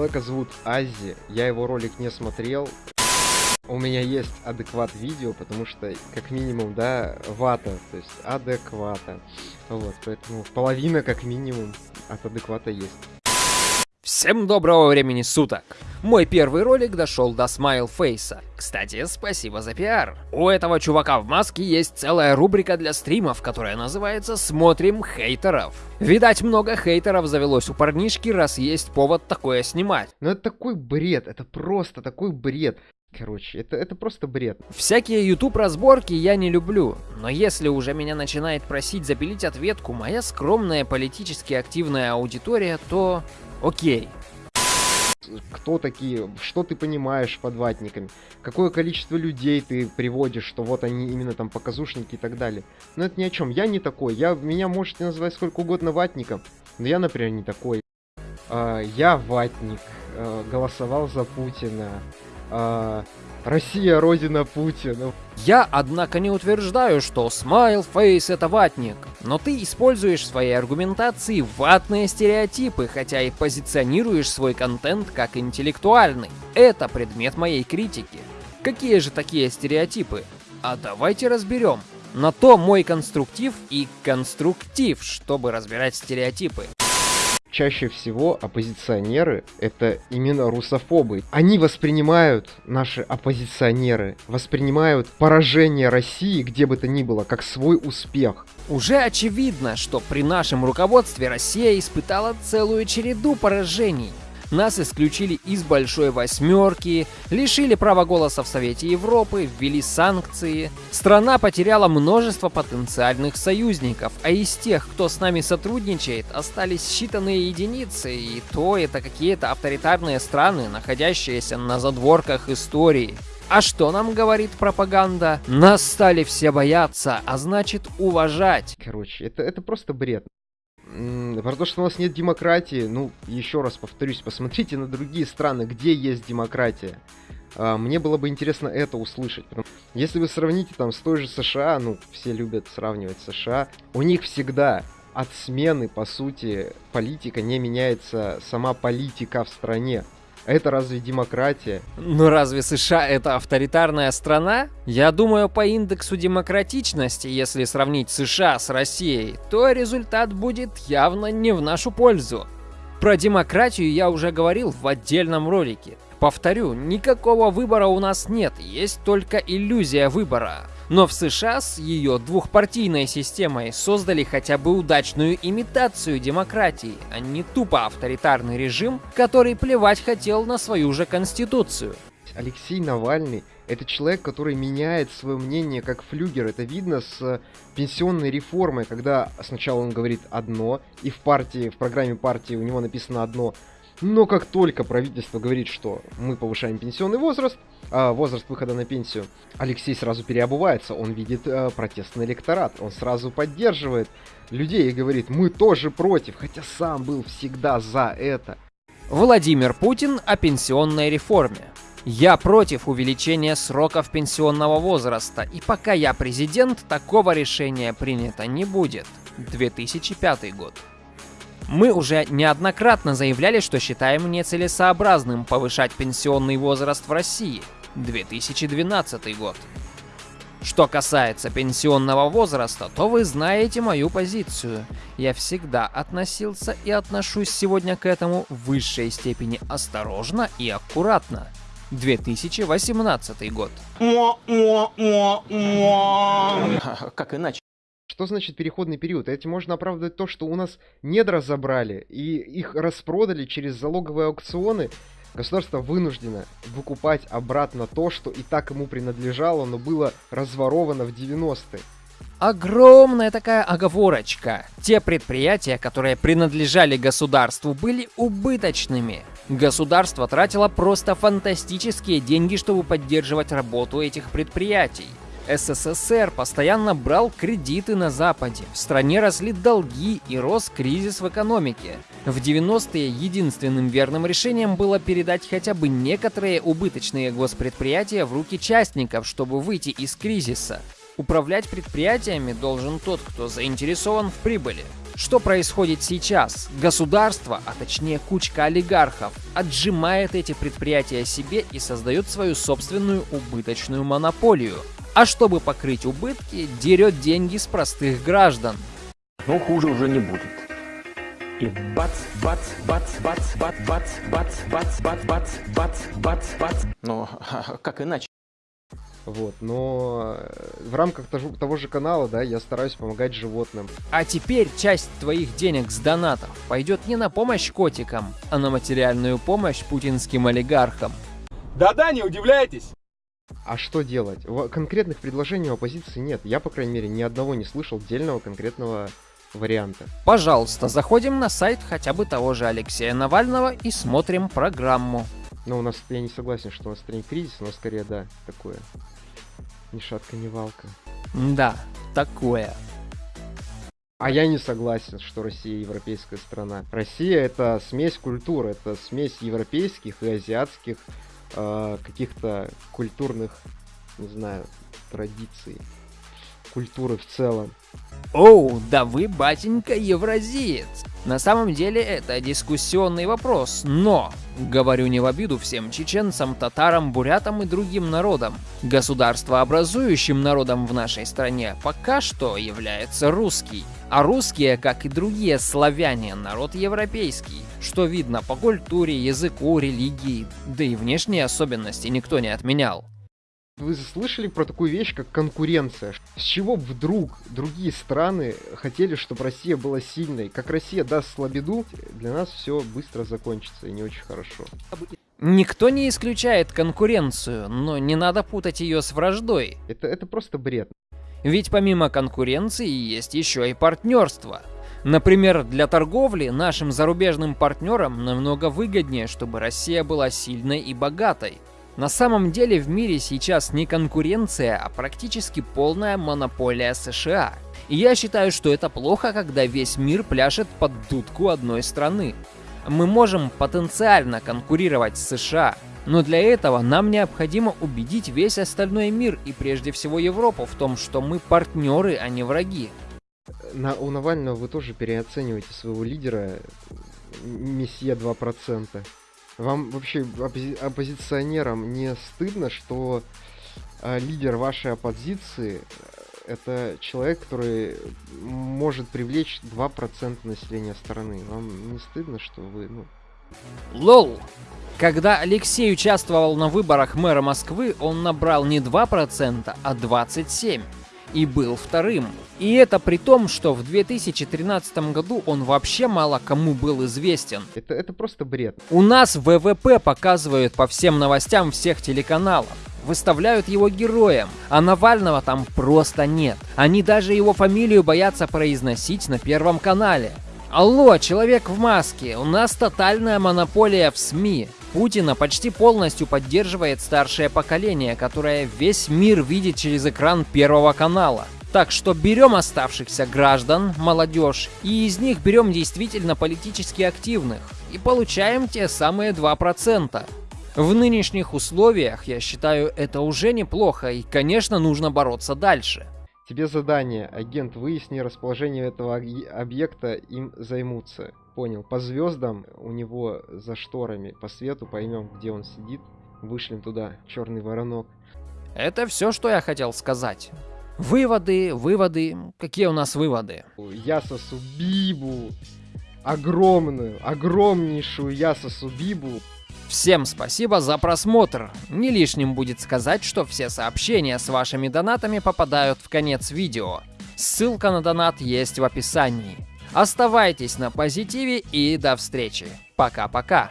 Человека зовут Ази, я его ролик не смотрел. У меня есть адекват видео, потому что, как минимум, да, вата, то есть адеквата. Вот, поэтому половина, как минимум, от адеквата есть. Всем доброго времени суток! Мой первый ролик дошел до смайлфейса. Кстати, спасибо за пиар. У этого чувака в маске есть целая рубрика для стримов, которая называется «Смотрим хейтеров». Видать, много хейтеров завелось у парнишки, раз есть повод такое снимать. Но это такой бред, это просто такой бред. Короче, это, это просто бред. Всякие YouTube разборки я не люблю, но если уже меня начинает просить запилить ответку моя скромная политически активная аудитория, то окей. Кто такие, что ты понимаешь под ватниками, какое количество людей ты приводишь, что вот они именно там показушники и так далее. Но это ни о чем, я не такой, я, меня можете называть сколько угодно ватником, но я, например, не такой. А, я ватник, а, голосовал за Путина, а, Россия родина Путина. Я, однако, не утверждаю, что Face это ватник, но ты используешь в своей аргументации ватные стереотипы, хотя и позиционируешь свой контент как интеллектуальный. Это предмет моей критики. Какие же такие стереотипы? А давайте разберем. На то мой конструктив и конструктив, чтобы разбирать стереотипы чаще всего оппозиционеры — это именно русофобы. Они воспринимают, наши оппозиционеры, воспринимают поражение России, где бы то ни было, как свой успех. Уже очевидно, что при нашем руководстве Россия испытала целую череду поражений. Нас исключили из Большой Восьмерки, лишили права голоса в Совете Европы, ввели санкции. Страна потеряла множество потенциальных союзников, а из тех, кто с нами сотрудничает, остались считанные единицы, и то это какие-то авторитарные страны, находящиеся на задворках истории. А что нам говорит пропаганда? Нас стали все бояться, а значит уважать. Короче, это, это просто бред. Про то, что у нас нет демократии, ну, еще раз повторюсь, посмотрите на другие страны, где есть демократия. А, мне было бы интересно это услышать. Если вы сравните там с той же США, ну, все любят сравнивать США, у них всегда от смены, по сути, политика не меняется сама политика в стране. Это разве демократия? Ну разве США это авторитарная страна? Я думаю, по индексу демократичности, если сравнить США с Россией, то результат будет явно не в нашу пользу. Про демократию я уже говорил в отдельном ролике. Повторю, никакого выбора у нас нет, есть только иллюзия выбора. Но в США с ее двухпартийной системой создали хотя бы удачную имитацию демократии, а не тупо авторитарный режим, который плевать хотел на свою же конституцию. Алексей Навальный это человек, который меняет свое мнение как флюгер. Это видно с пенсионной реформой, когда сначала он говорит одно, и в партии, в программе партии у него написано одно, но как только правительство говорит, что мы повышаем пенсионный возраст, э, возраст выхода на пенсию, Алексей сразу переобувается, он видит э, протестный электорат, он сразу поддерживает людей и говорит, мы тоже против, хотя сам был всегда за это. Владимир Путин о пенсионной реформе. Я против увеличения сроков пенсионного возраста, и пока я президент, такого решения принято не будет. 2005 год. Мы уже неоднократно заявляли, что считаем нецелесообразным повышать пенсионный возраст в России. 2012 год. Что касается пенсионного возраста, то вы знаете мою позицию. Я всегда относился и отношусь сегодня к этому в высшей степени осторожно и аккуратно. 2018 год. Как иначе? Что значит переходный период? Этим можно оправдывать то, что у нас недра забрали, и их распродали через залоговые аукционы. Государство вынуждено выкупать обратно то, что и так ему принадлежало, но было разворовано в 90-е. Огромная такая оговорочка. Те предприятия, которые принадлежали государству, были убыточными. Государство тратило просто фантастические деньги, чтобы поддерживать работу этих предприятий. СССР постоянно брал кредиты на Западе, в стране росли долги и рос кризис в экономике. В 90-е единственным верным решением было передать хотя бы некоторые убыточные госпредприятия в руки частников, чтобы выйти из кризиса. Управлять предприятиями должен тот, кто заинтересован в прибыли. Что происходит сейчас? Государство, а точнее кучка олигархов, отжимает эти предприятия себе и создает свою собственную убыточную монополию. А чтобы покрыть убытки, дерет деньги с простых граждан. Но хуже уже не будет. И бац, бац, бац, бац, бац, бац, бац, бац, бац, бац, бац, бац, бац. Ну, как иначе? Вот, но э, в рамках того же канала, да, я стараюсь помогать животным. А теперь часть твоих денег с донатов пойдет не на помощь котикам, а на материальную помощь путинским олигархам. Да-да, не удивляйтесь. А что делать? Конкретных предложений у оппозиции нет. Я, по крайней мере, ни одного не слышал отдельного конкретного варианта. Пожалуйста, заходим на сайт хотя бы того же Алексея Навального и смотрим программу. Но у нас, я не согласен, что у нас стране кризис, но скорее, да, такое. Ни шатка, ни валка. Да, такое. А я не согласен, что Россия европейская страна. Россия это смесь культур, это смесь европейских и азиатских каких-то культурных, не знаю, традиций, культуры в целом. Оу, да вы, батенька, евразиец. На самом деле это дискуссионный вопрос, но, говорю не в обиду всем чеченцам, татарам, бурятам и другим народам, государствообразующим народом в нашей стране пока что является русский. А русские, как и другие славяне, народ европейский, что видно по культуре, языку, религии, да и внешние особенности никто не отменял. Вы слышали про такую вещь, как конкуренция? С чего вдруг другие страны хотели, чтобы Россия была сильной? Как Россия даст слабеду, для нас все быстро закончится и не очень хорошо. Никто не исключает конкуренцию, но не надо путать ее с враждой. Это, это просто бред. Ведь помимо конкуренции есть еще и партнерство. Например, для торговли нашим зарубежным партнерам намного выгоднее, чтобы Россия была сильной и богатой. На самом деле в мире сейчас не конкуренция, а практически полная монополия США. И я считаю, что это плохо, когда весь мир пляшет под дудку одной страны. Мы можем потенциально конкурировать с США, но для этого нам необходимо убедить весь остальной мир и прежде всего Европу в том, что мы партнеры, а не враги. На, у Навального вы тоже переоцениваете своего лидера, месье 2%. Вам вообще оппози оппозиционерам не стыдно, что э, лидер вашей оппозиции э, это человек, который может привлечь 2% населения страны. Вам не стыдно, что вы, ну... Лол! Когда Алексей участвовал на выборах мэра Москвы, он набрал не 2%, а 27% и был вторым. И это при том, что в 2013 году он вообще мало кому был известен. Это, это просто бред. У нас ВВП показывают по всем новостям всех телеканалов. Выставляют его героем, а Навального там просто нет. Они даже его фамилию боятся произносить на Первом канале. Алло, человек в маске, у нас тотальная монополия в СМИ. Путина почти полностью поддерживает старшее поколение, которое весь мир видит через экран Первого канала. Так что берем оставшихся граждан, молодежь, и из них берем действительно политически активных, и получаем те самые 2%. В нынешних условиях, я считаю, это уже неплохо, и, конечно, нужно бороться дальше. Тебе задание, агент, выясни расположение этого объекта, им займутся. Понял. По звездам у него за шторами, по свету поймем, где он сидит. Вышлем туда черный воронок. Это все, что я хотел сказать. Выводы, выводы. Какие у нас выводы? Ясосу Бибу. Огромную, огромнейшую Ясосу Бибу. Всем спасибо за просмотр. Не лишним будет сказать, что все сообщения с вашими донатами попадают в конец видео. Ссылка на донат есть в описании. Оставайтесь на позитиве и до встречи. Пока-пока.